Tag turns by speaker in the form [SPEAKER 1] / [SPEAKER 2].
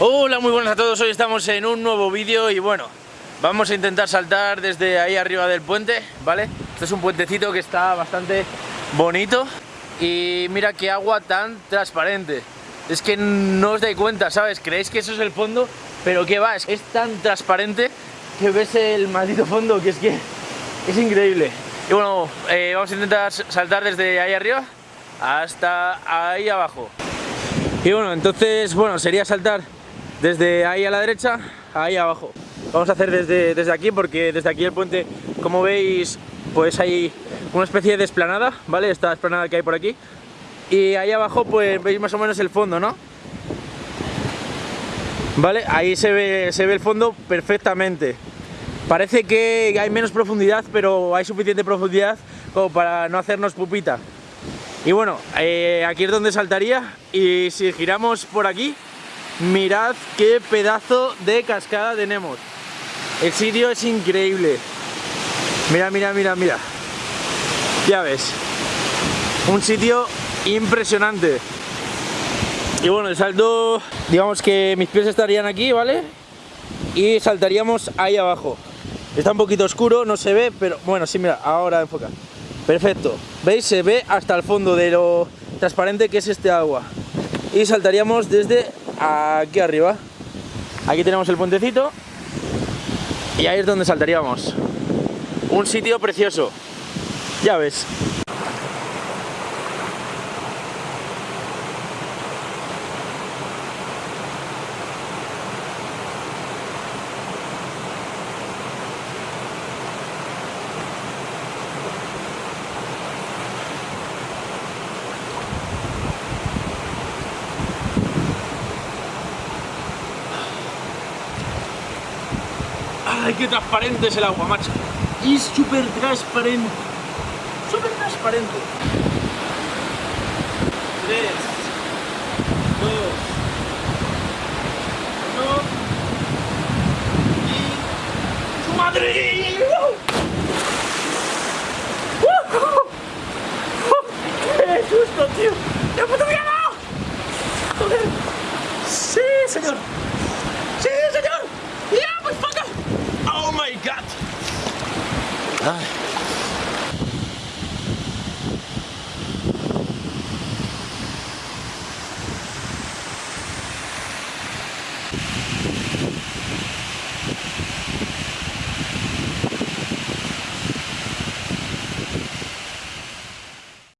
[SPEAKER 1] Hola, muy buenas a todos. Hoy estamos en un nuevo vídeo y bueno, vamos a intentar saltar desde ahí arriba del puente, ¿vale? Este es un puentecito que está bastante bonito y mira qué agua tan transparente. Es que no os dais cuenta, ¿sabes? Creéis que eso es el fondo, pero ¿qué va? Es, es tan transparente que ves el maldito fondo que es que es increíble. Y bueno, eh, vamos a intentar saltar desde ahí arriba hasta ahí abajo. Y bueno, entonces, bueno, sería saltar desde ahí a la derecha, ahí abajo. Vamos a hacer desde, desde aquí porque desde aquí el puente, como veis, pues hay una especie de esplanada, ¿vale? Esta esplanada que hay por aquí. Y ahí abajo pues veis más o menos el fondo, ¿no? ¿Vale? Ahí se ve, se ve el fondo perfectamente. Parece que hay menos profundidad, pero hay suficiente profundidad como para no hacernos pupita. Y bueno, eh, aquí es donde saltaría y si giramos por aquí, mirad qué pedazo de cascada tenemos. El sitio es increíble. Mira, mira, mira, mira. Ya ves. Un sitio impresionante. Y bueno, el salto, digamos que mis pies estarían aquí, ¿vale? Y saltaríamos ahí abajo. Está un poquito oscuro, no se ve, pero bueno, sí, mira, ahora enfoca. Perfecto. ¿Veis? Se ve hasta el fondo de lo transparente que es este agua. Y saltaríamos desde aquí arriba. Aquí tenemos el puentecito. Y ahí es donde saltaríamos. Un sitio precioso. Ya ves. ¡Ay, qué transparente es el agua, macho! Es súper transparente. Súper transparente. Tres. Hi.